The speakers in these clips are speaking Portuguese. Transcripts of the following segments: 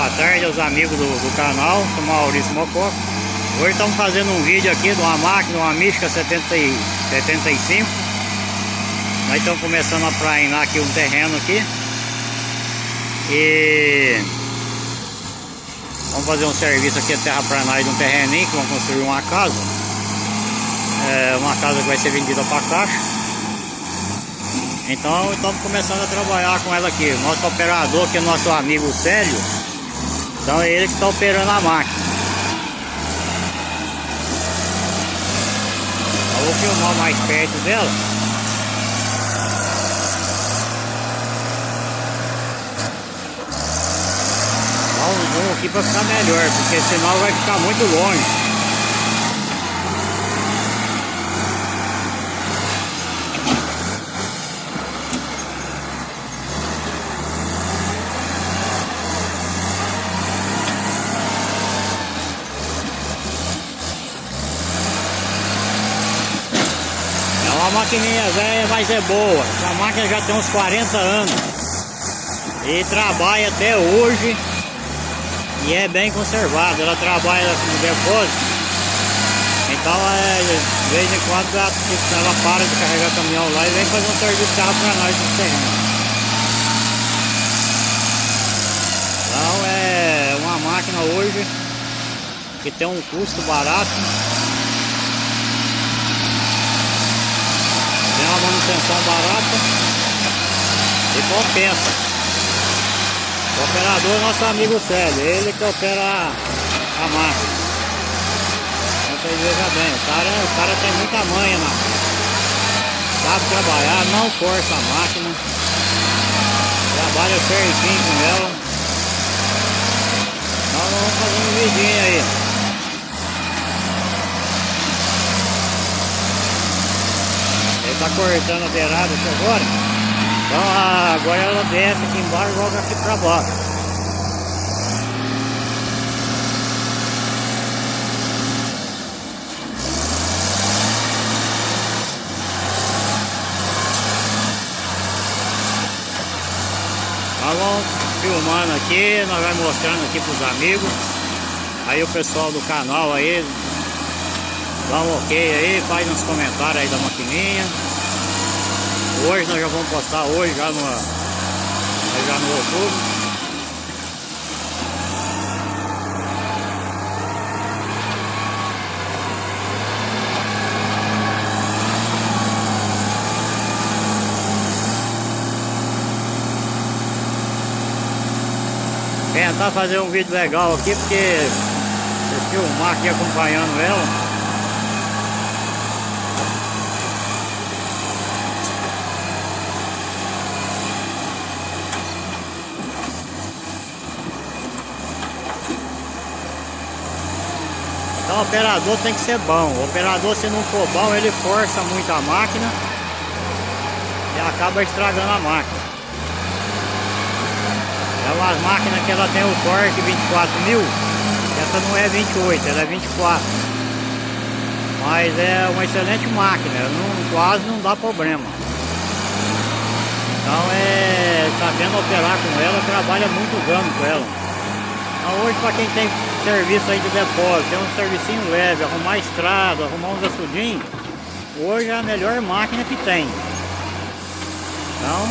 Boa tarde aos amigos do, do canal, sou Maurício Mococa. Hoje estamos fazendo um vídeo aqui de uma máquina, uma Mística 70 75. Nós estamos começando a prainar aqui um terreno aqui. E vamos fazer um serviço aqui terra para nós de um terreninho que vamos construir uma casa. É uma casa que vai ser vendida para caixa. Então estamos começando a trabalhar com ela aqui. Nosso operador, que é nosso amigo Célio, então é ele que está operando a máquina. Eu vou filmar mais perto dela. Dá um zoom aqui para ficar melhor, porque senão vai ficar muito longe. Uma maquininha velha, mas é boa. A máquina já tem uns 40 anos. E trabalha até hoje. E é bem conservada. Ela trabalha no depósito. Então, é, de vez em quando, ela para de carregar caminhão lá e vem fazer um serviço de carro para nós no terreno. Então, é uma máquina hoje que tem um custo barato. Manutenção barata e compensa. O operador é nosso amigo Célio, ele que opera a, máquina. Então vocês vejam bem, o cara, o cara tem muita manha na Sabe trabalhar, não força a máquina. Trabalha certinho com ela. Então vamos fazer um vidinho aí. Tá cortando a beirada aqui agora. Então agora ela desce aqui embaixo e joga aqui pra baixo. Nós vamos filmando aqui, nós vamos mostrando aqui pros amigos. Aí o pessoal do canal aí, dá um ok aí, faz uns comentários aí da maquininha. Hoje nós já vamos postar hoje já no, já no outubro. Tentar fazer um vídeo legal aqui porque eu filmar aqui acompanhando ela. Então o operador tem que ser bom. O operador se não for bom, ele força muito a máquina e acaba estragando a máquina. É uma máquina que ela tem o torque 24 mil, essa não é 28, ela é 24. Mas é uma excelente máquina, não, quase não dá problema. Então é sabendo operar com ela, trabalha muitos anos com ela. Hoje para quem tem serviço aí de depósito, tem um servicinho leve, arrumar estrada, arrumar uns açudinhos, hoje é a melhor máquina que tem. Então,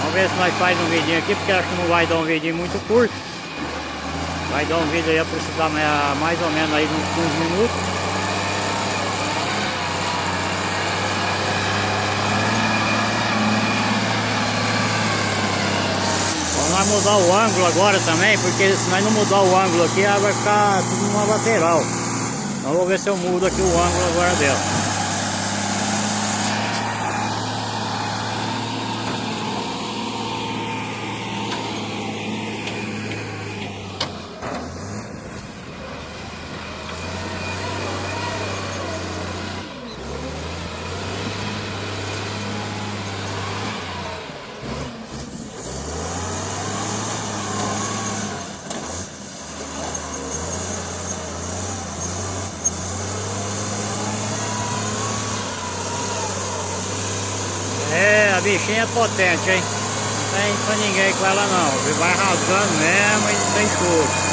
Vamos ver se nós faz um vidinho aqui, porque acho que não vai dar um vidinho muito curto. Vai dar um vídeo aí aproximadamente mais ou menos aí uns 15 minutos. Vamos mudar o ângulo agora também, porque se nós não mudar o ângulo aqui, ela vai ficar tudo numa lateral. Então vou ver se eu mudo aqui o ângulo agora dela. Bichinha é potente, hein? Não tem pra ninguém com ela não. Vai rasgando mesmo e tem choro.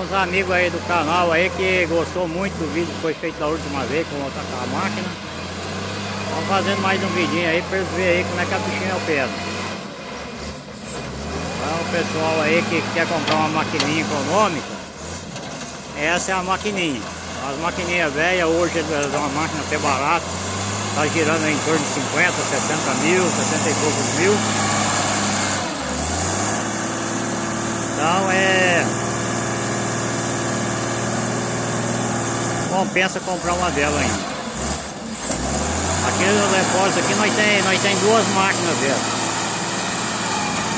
Uns amigos aí do canal aí que gostou muito do vídeo que foi feito da última vez com outra com a máquina. Estão fazendo mais um vidinho aí para eles verem aí como é que a bichinha opera. Então pessoal aí que quer comprar uma maquininha econômica, essa é a maquininha. As maquininhas velhas hoje é uma máquina até barata, está girando em torno de 50, 60 mil, 60 e poucos mil. Então é compensa comprar uma dela ainda. Aqui no aqui nós tem, nós tem duas máquinas dela.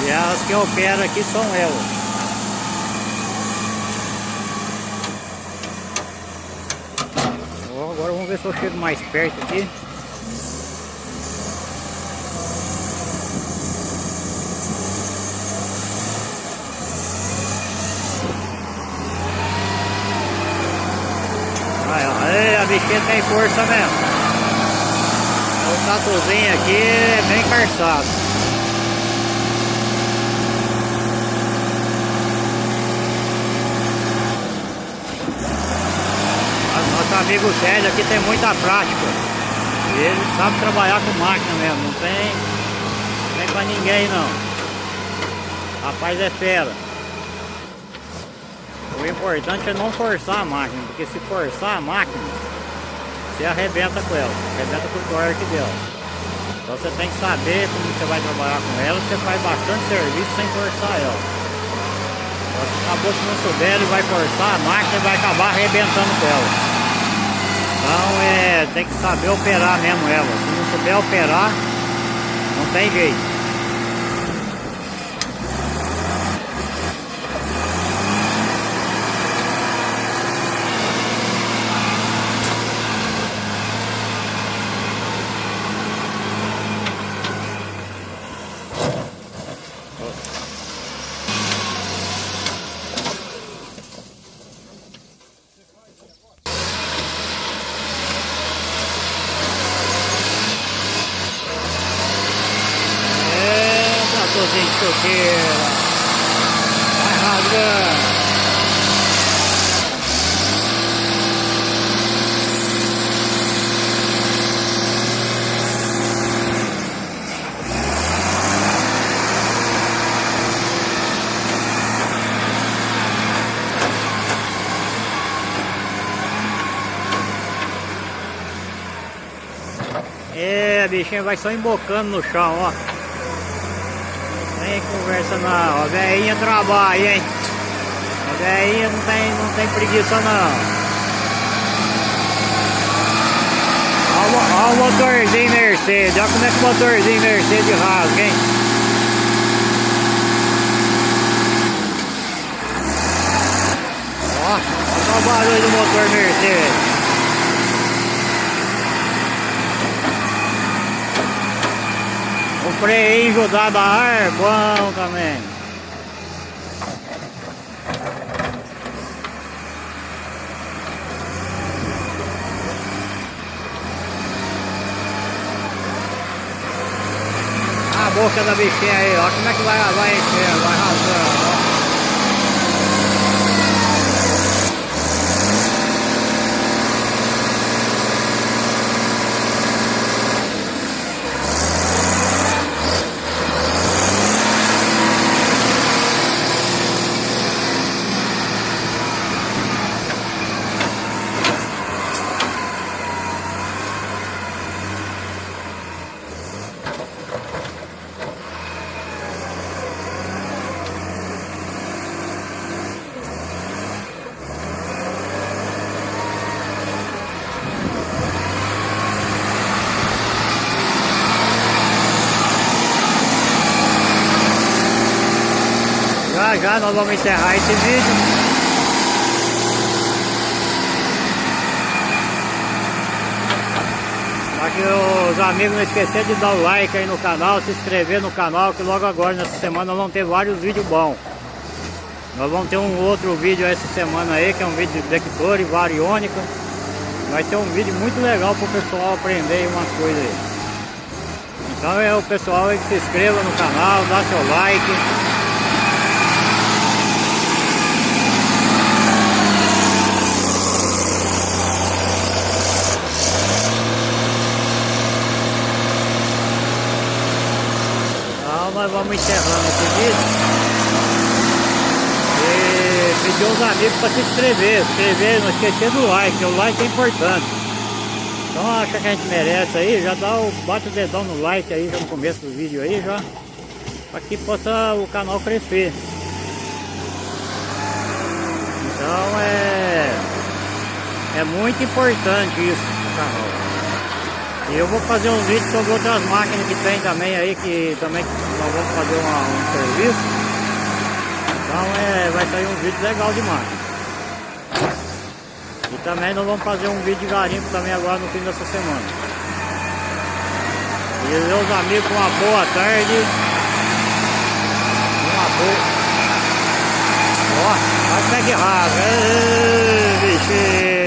E as que operam aqui são elas. Agora vamos ver se eu chego mais perto aqui. Bichinha tem força mesmo. O tatuzinho aqui é bem carçado. Nosso amigo Sérgio aqui tem muita prática. Ele sabe trabalhar com máquina mesmo, não tem, não tem pra ninguém não. Rapaz é fera. O importante é não forçar a máquina, porque se forçar a máquina, você arrebenta com ela, arrebenta com o torque dela. Então você tem que saber como você vai trabalhar com ela, você faz bastante serviço sem forçar ela. Então, acabou se não souber, ele vai forçar a máquina e vai acabar arrebentando com ela. Então é, tem que saber operar mesmo ela. Se não souber operar, não tem jeito. Gente solteira. Vai rasgando. É, a bichinha vai só embocando no chão, ó. Conversa não, a velhinha trabalha, hein? A velhinha não tem, não tem preguiça não. Olha o motorzinho Mercedes, olha como é que o motorzinho Mercedes rasga, hein? Ó, olha o barulho do motor Mercedes. O freio da ar é bom também. A boca da bichinha aí, ó, como é que vai, vai encher, vai rasgando, ó. Tá? nós vamos encerrar esse vídeo. os amigos não esqueçam de dar o like aí no canal, se inscrever no canal, que logo agora, nessa semana, nós vamos ter vários vídeos bons. Nós vamos ter um outro vídeo essa semana aí, que é um vídeo de detector e variônica. Vai ter um vídeo muito legal para o pessoal aprender umas coisas aí. Então é o pessoal que se inscreva no canal, dá seu like. Nós vamos encerrando esse vídeo. E pedir aos amigos para se inscrever, se inscrever, não esquecer do like, o like é importante. Então acha que a gente merece aí, já dá o, bate o dedão no like aí já no começo do vídeo aí já, para que possa o canal crescer. Então é, é muito importante isso canal. E eu vou fazer um vídeo sobre outras máquinas que tem também aí, que também nós vamos fazer uma, um serviço. Então é, vai sair um vídeo legal de. E também nós vamos fazer um vídeo de garimpo também agora no fim dessa semana. E meus amigos, uma boa tarde. Uma boa. Ó, vai pegar rabo. Ei, bichinho.